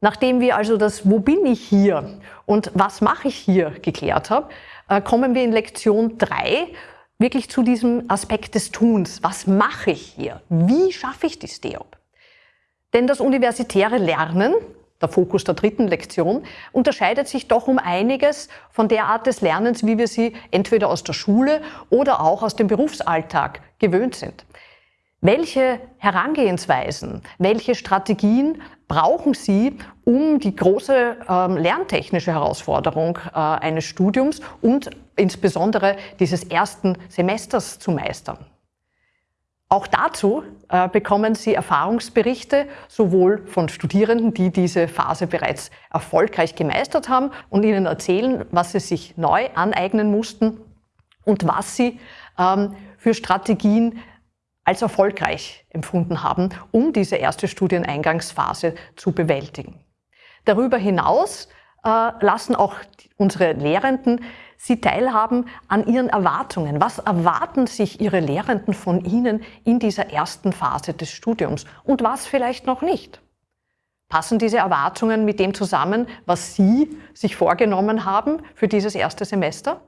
Nachdem wir also das Wo bin ich hier und was mache ich hier geklärt haben, äh, kommen wir in Lektion 3 wirklich zu diesem Aspekt des Tuns. Was mache ich hier? Wie schaffe ich die STEOP? Denn das universitäre Lernen, der Fokus der dritten Lektion, unterscheidet sich doch um einiges von der Art des Lernens, wie wir sie entweder aus der Schule oder auch aus dem Berufsalltag gewöhnt sind. Welche Herangehensweisen, welche Strategien brauchen Sie, um die große ähm, lerntechnische Herausforderung äh, eines Studiums und insbesondere dieses ersten Semesters zu meistern? Auch dazu äh, bekommen Sie Erfahrungsberichte sowohl von Studierenden, die diese Phase bereits erfolgreich gemeistert haben und Ihnen erzählen, was Sie sich neu aneignen mussten und was Sie ähm, für Strategien als erfolgreich empfunden haben, um diese erste Studieneingangsphase zu bewältigen. Darüber hinaus äh, lassen auch unsere Lehrenden Sie teilhaben an ihren Erwartungen. Was erwarten sich Ihre Lehrenden von Ihnen in dieser ersten Phase des Studiums und was vielleicht noch nicht? Passen diese Erwartungen mit dem zusammen, was Sie sich vorgenommen haben für dieses erste Semester?